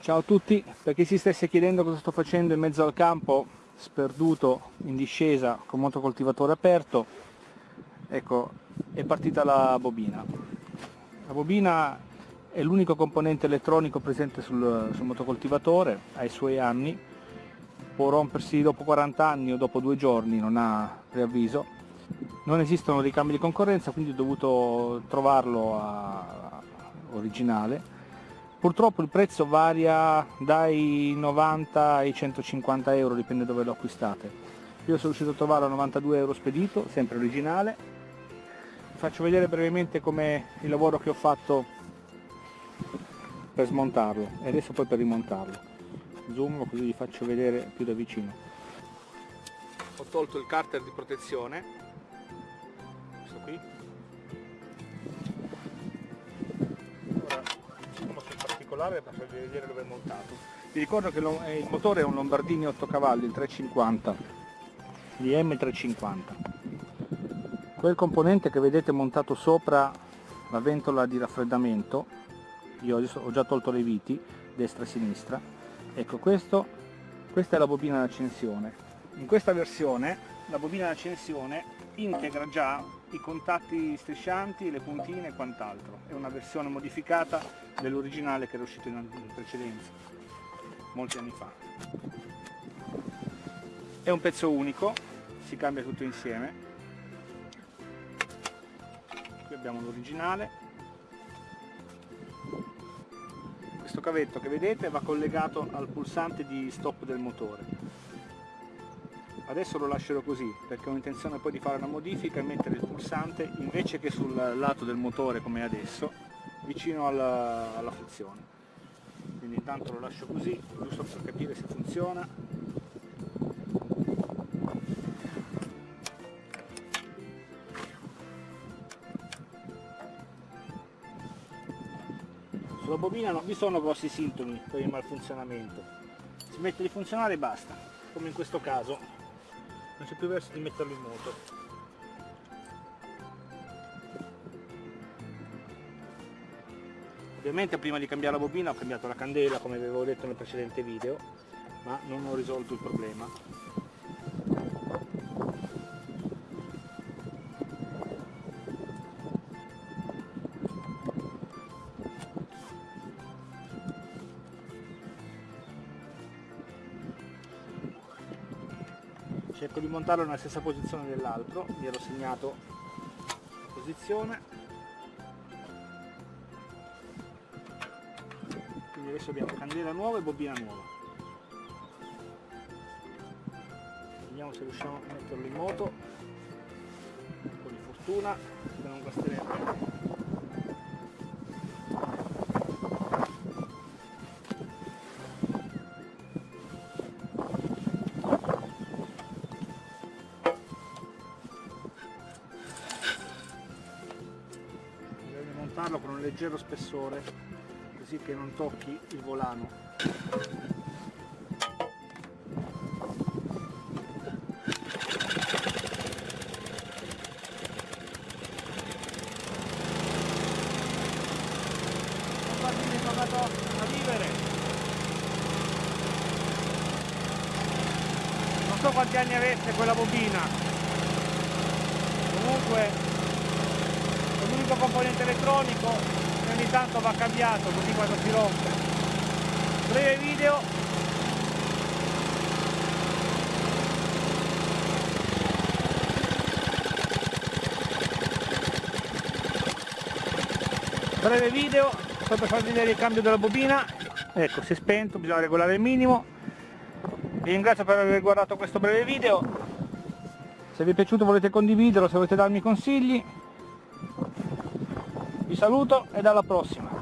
Ciao a tutti, per chi si stesse chiedendo cosa sto facendo in mezzo al campo, sperduto in discesa con motocoltivatore aperto, ecco, è partita la bobina. La bobina è l'unico componente elettronico presente sul, sul motocoltivatore, ha i suoi anni, può rompersi dopo 40 anni o dopo due giorni, non ha preavviso. Non esistono ricambi di concorrenza, quindi ho dovuto trovarlo a, originale Purtroppo il prezzo varia dai 90 ai 150 euro, dipende dove lo acquistate. Io sono riuscito a trovarlo a 92 euro spedito, sempre originale. Vi faccio vedere brevemente come il lavoro che ho fatto per smontarlo e adesso poi per rimontarlo. Zoom così vi faccio vedere più da vicino. Ho tolto il carter di protezione, questo qui, particolare per farvi vedere dove è montato. Vi ricordo che il motore è un Lombardini 8 cavalli, il 350, di M350. Quel componente che vedete montato sopra la ventola di raffreddamento, io ho già tolto le viti, destra e sinistra, ecco questo, questa è la bobina d'accensione. In questa versione la bobina d'accensione integra già i contatti striscianti, le puntine e quant'altro. È una versione modificata dell'originale che era uscito in precedenza, molti anni fa. È un pezzo unico, si cambia tutto insieme. Qui abbiamo l'originale. Questo cavetto che vedete va collegato al pulsante di stop del motore adesso lo lascerò così perché ho intenzione poi di fare una modifica e mettere il pulsante invece che sul lato del motore come adesso vicino alla, alla frizione. Quindi intanto lo lascio così giusto per capire se funziona. Sulla bobina non vi sono grossi sintomi per il malfunzionamento. Si mette di funzionare e basta come in questo caso non c'è più verso di metterlo in moto. Ovviamente prima di cambiare la bobina ho cambiato la candela come avevo detto nel precedente video ma non ho risolto il problema cerco di montarlo nella stessa posizione dell'altro. Mi ero segnato la posizione. Quindi adesso abbiamo candela nuova e bobina nuova. Vediamo se riusciamo a metterlo in moto. Un po' di fortuna che non guasterebbe farlo con un leggero spessore così che non tocchi il volano. A vivere non so quanti anni avesse quella bobina. Comunque l'unico componente elettronico che ogni tanto va cambiato così quando si rompe. Breve video. Breve video sto per farvi vedere il cambio della bobina. Ecco si è spento bisogna regolare il minimo. Vi ringrazio per aver guardato questo breve video. Se vi è piaciuto volete condividerlo se volete darmi consigli vi saluto e alla prossima